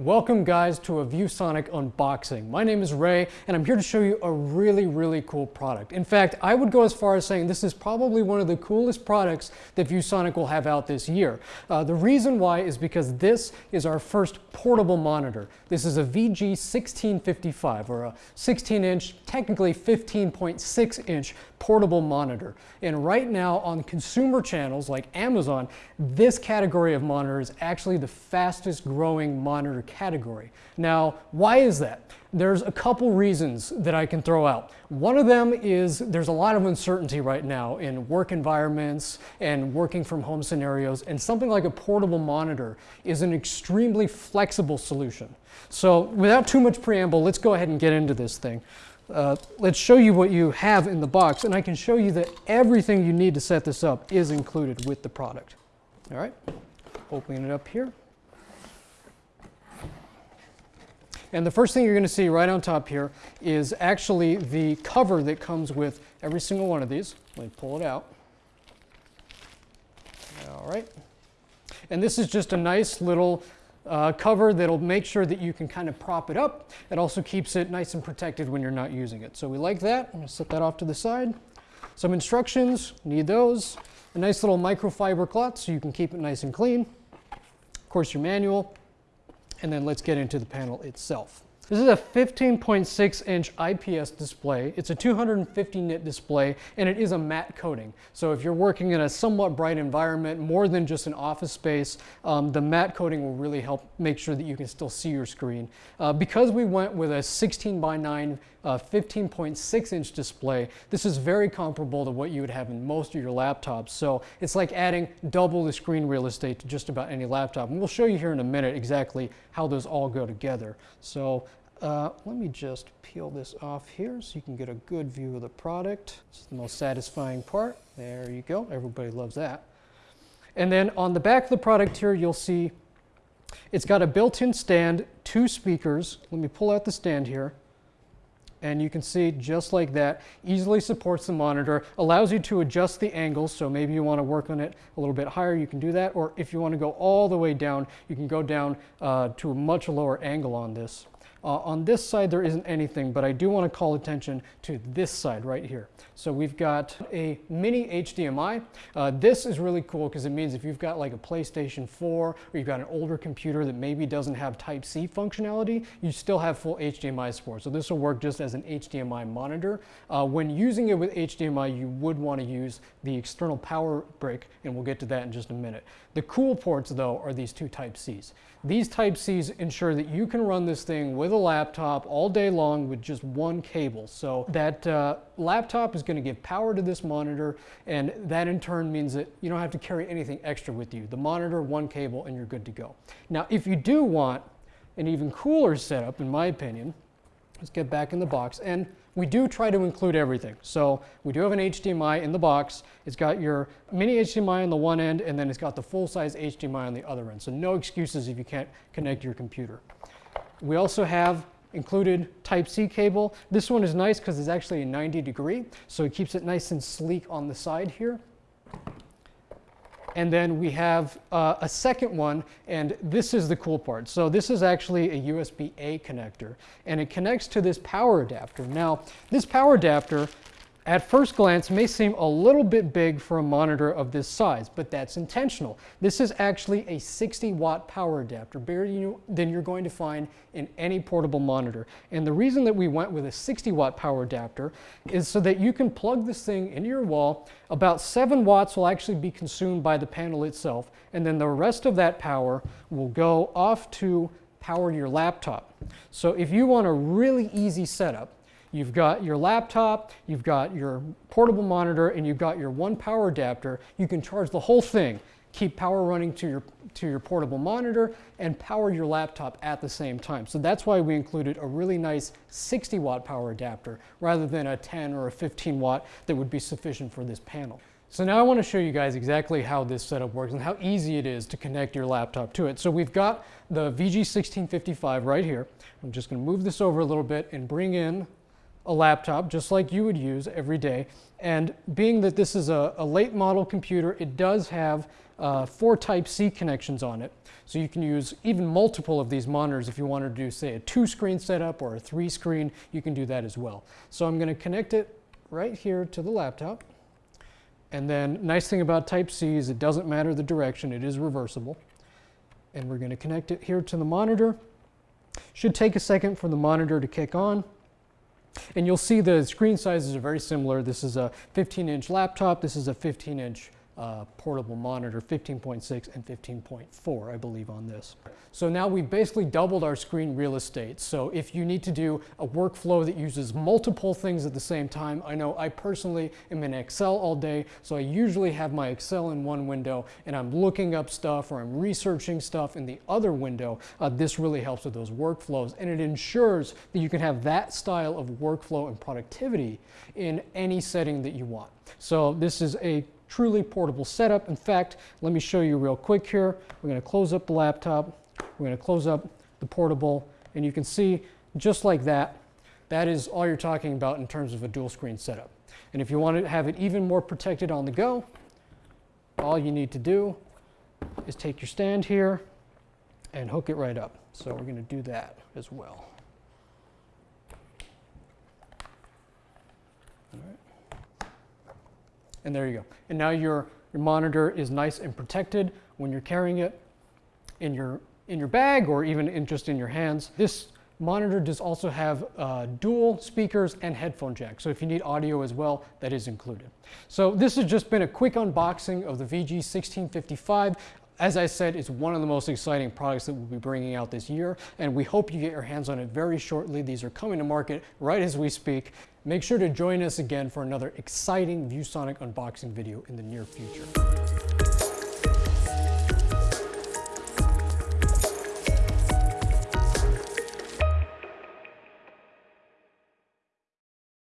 Welcome guys to a ViewSonic unboxing. My name is Ray and I'm here to show you a really, really cool product. In fact, I would go as far as saying this is probably one of the coolest products that ViewSonic will have out this year. Uh, the reason why is because this is our first portable monitor. This is a VG1655 or a 16 inch, technically 15.6 inch portable monitor. And right now on consumer channels like Amazon, this category of monitor is actually the fastest growing monitor category. Now, why is that? There's a couple reasons that I can throw out. One of them is there's a lot of uncertainty right now in work environments and working from home scenarios, and something like a portable monitor is an extremely flexible solution. So without too much preamble, let's go ahead and get into this thing. Uh, let's show you what you have in the box, and I can show you that everything you need to set this up is included with the product. All right, opening it up here. And the first thing you're going to see right on top here is actually the cover that comes with every single one of these. Let me pull it out. All right. And this is just a nice little uh, cover that'll make sure that you can kind of prop it up. It also keeps it nice and protected when you're not using it. So we like that. I'm going to set that off to the side. Some instructions, need those. A nice little microfiber cloth so you can keep it nice and clean. Of course, your manual, and then let's get into the panel itself. This is a 15.6 inch IPS display. It's a 250 nit display and it is a matte coating. So if you're working in a somewhat bright environment, more than just an office space, um, the matte coating will really help make sure that you can still see your screen. Uh, because we went with a 16 by 9 uh, 15.6 inch display, this is very comparable to what you would have in most of your laptops. So it's like adding double the screen real estate to just about any laptop. And we'll show you here in a minute exactly how those all go together. So uh, let me just peel this off here so you can get a good view of the product. Is the most satisfying part. There you go. Everybody loves that. And then on the back of the product here, you'll see it's got a built-in stand, two speakers. Let me pull out the stand here. And you can see just like that, easily supports the monitor, allows you to adjust the angle. So maybe you want to work on it a little bit higher, you can do that. Or if you want to go all the way down, you can go down uh, to a much lower angle on this. Uh, on this side, there isn't anything, but I do want to call attention to this side right here. So we've got a mini HDMI. Uh, this is really cool because it means if you've got like a PlayStation 4 or you've got an older computer that maybe doesn't have Type-C functionality, you still have full HDMI support. So this will work just as an HDMI monitor. Uh, when using it with HDMI, you would want to use the external power brick, and we'll get to that in just a minute. The cool ports, though, are these two Type-Cs. These Type-Cs ensure that you can run this thing with a laptop all day long with just one cable. So that uh, laptop is going to give power to this monitor, and that in turn means that you don't have to carry anything extra with you. The monitor, one cable, and you're good to go. Now, if you do want an even cooler setup, in my opinion, let's get back in the box. And we do try to include everything. So we do have an HDMI in the box. It's got your mini HDMI on the one end, and then it's got the full-size HDMI on the other end. So no excuses if you can't connect your computer. We also have included Type-C cable. This one is nice because it's actually a 90 degree, so it keeps it nice and sleek on the side here. And then we have uh, a second one, and this is the cool part. So this is actually a USB-A connector, and it connects to this power adapter. Now, this power adapter at first glance may seem a little bit big for a monitor of this size, but that's intentional. This is actually a 60 watt power adapter, bigger than you're going to find in any portable monitor. And the reason that we went with a 60 watt power adapter is so that you can plug this thing into your wall. About 7 watts will actually be consumed by the panel itself, and then the rest of that power will go off to power your laptop. So if you want a really easy setup, You've got your laptop, you've got your portable monitor, and you've got your one power adapter. You can charge the whole thing, keep power running to your, to your portable monitor, and power your laptop at the same time. So that's why we included a really nice 60 watt power adapter rather than a 10 or a 15 watt that would be sufficient for this panel. So now I want to show you guys exactly how this setup works and how easy it is to connect your laptop to it. So we've got the VG1655 right here. I'm just going to move this over a little bit and bring in a laptop just like you would use every day. And being that this is a, a late model computer, it does have uh, four Type-C connections on it. So you can use even multiple of these monitors if you wanted to do, say, a two-screen setup or a three-screen, you can do that as well. So I'm going to connect it right here to the laptop. And then nice thing about Type-C is it doesn't matter the direction, it is reversible. And we're going to connect it here to the monitor. Should take a second for the monitor to kick on. And you'll see the screen sizes are very similar. This is a 15 inch laptop. This is a 15 inch uh, portable monitor, 15.6 and 15.4, I believe, on this. So now we've basically doubled our screen real estate. So if you need to do a workflow that uses multiple things at the same time, I know I personally am in Excel all day, so I usually have my Excel in one window and I'm looking up stuff or I'm researching stuff in the other window. Uh, this really helps with those workflows and it ensures that you can have that style of workflow and productivity in any setting that you want. So this is a truly portable setup. In fact, let me show you real quick here. We're going to close up the laptop. We're going to close up the portable. And you can see just like that, that is all you're talking about in terms of a dual screen setup. And if you want to have it even more protected on the go, all you need to do is take your stand here and hook it right up. So we're going to do that as well. And there you go. And now your, your monitor is nice and protected when you're carrying it in your, in your bag or even in just in your hands. This monitor does also have uh, dual speakers and headphone jack. So if you need audio as well, that is included. So this has just been a quick unboxing of the VG1655. As I said, it's one of the most exciting products that we'll be bringing out this year, and we hope you get your hands on it very shortly. These are coming to market right as we speak. Make sure to join us again for another exciting ViewSonic unboxing video in the near future.